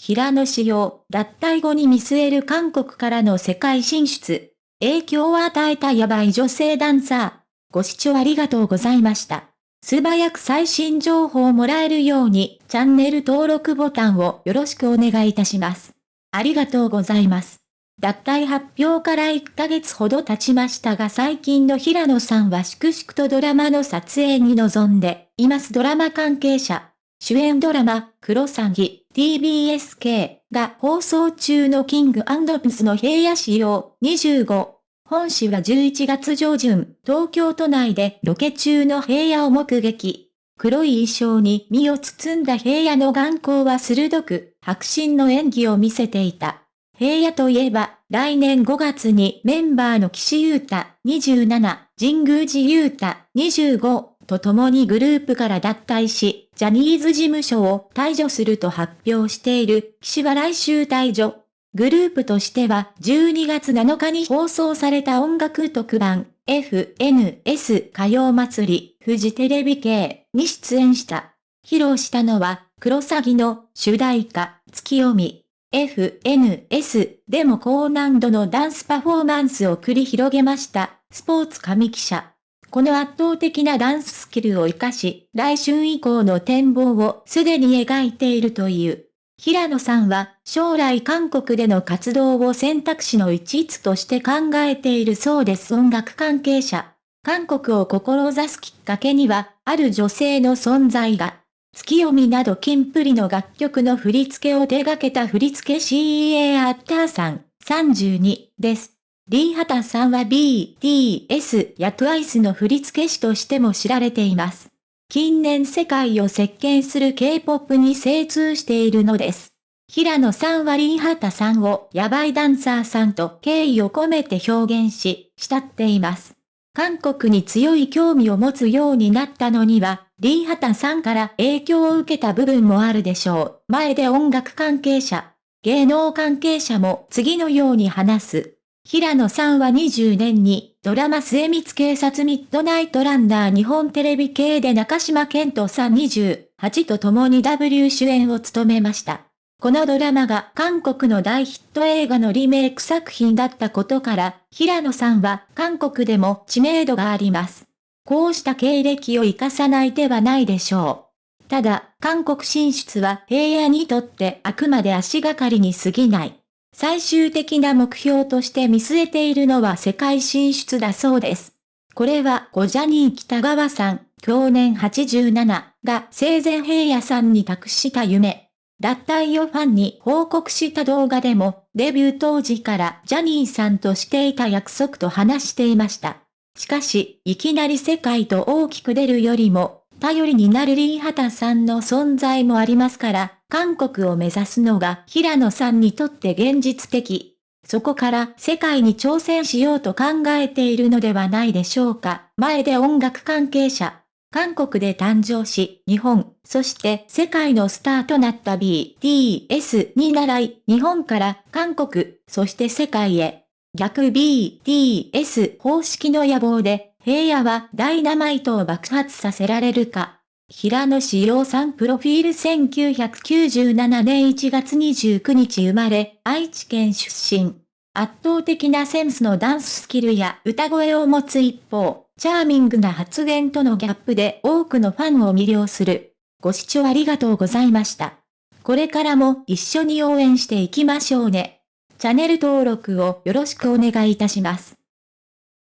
平野紫耀、脱退後に見据える韓国からの世界進出。影響を与えたヤバい女性ダンサー。ご視聴ありがとうございました。素早く最新情報をもらえるように、チャンネル登録ボタンをよろしくお願いいたします。ありがとうございます。脱退発表から1ヶ月ほど経ちましたが最近の平野さんは粛々とドラマの撮影に臨んでいますドラマ関係者。主演ドラマ、クロサギ、TBSK が放送中のキングプスの平野仕様25。本誌は11月上旬、東京都内でロケ中の平野を目撃。黒い衣装に身を包んだ平野の眼光は鋭く、白真の演技を見せていた。平野といえば、来年5月にメンバーの岸優太27、神宮寺優太25と共にグループから脱退し、ジャニーズ事務所を退場すると発表している岸は来週退場。グループとしては12月7日に放送された音楽特番 FNS 歌謡祭りフジテレビ系に出演した。披露したのは、クロサギの主題歌、月読み。FNS でも高難度のダンスパフォーマンスを繰り広げました。スポーツ神記者。この圧倒的なダンススキルを活かし、来春以降の展望をすでに描いているという。平野さんは将来韓国での活動を選択肢の一つとして考えているそうです音楽関係者。韓国を志すきっかけには、ある女性の存在が、月読みなどキンプリの楽曲の振り付けを手掛けた振り付 CA アッターさん32です。リーハタさんは BTS や TWICE の振付師としても知られています。近年世界を席巻する K-POP に精通しているのです。平野さんはリンハタさんをヤバいダンサーさんと敬意を込めて表現し、慕っています。韓国に強い興味を持つようになったのには、リンハタさんから影響を受けた部分もあるでしょう。前で音楽関係者、芸能関係者も次のように話す。平野さんは20年にドラマ末光警察ミッドナイトランナー日本テレビ系で中島健人さん28と共に W 主演を務めました。このドラマが韓国の大ヒット映画のリメイク作品だったことから、平野さんは韓国でも知名度があります。こうした経歴を活かさない手はないでしょう。ただ、韓国進出は平野にとってあくまで足がかりに過ぎない。最終的な目標として見据えているのは世界進出だそうです。これはゴジャニー北川さん、去年87が生前平野さんに託した夢。脱退をファンに報告した動画でも、デビュー当時からジャニーさんとしていた約束と話していました。しかし、いきなり世界と大きく出るよりも、頼りになるリーハタさんの存在もありますから、韓国を目指すのが平野さんにとって現実的。そこから世界に挑戦しようと考えているのではないでしょうか。前で音楽関係者。韓国で誕生し、日本、そして世界のスターとなった BTS に習い、日本から韓国、そして世界へ。逆 BTS 方式の野望で平野はダイナマイトを爆発させられるか。平野志陽さんプロフィール1997年1月29日生まれ、愛知県出身。圧倒的なセンスのダンススキルや歌声を持つ一方、チャーミングな発言とのギャップで多くのファンを魅了する。ご視聴ありがとうございました。これからも一緒に応援していきましょうね。チャンネル登録をよろしくお願いいたします。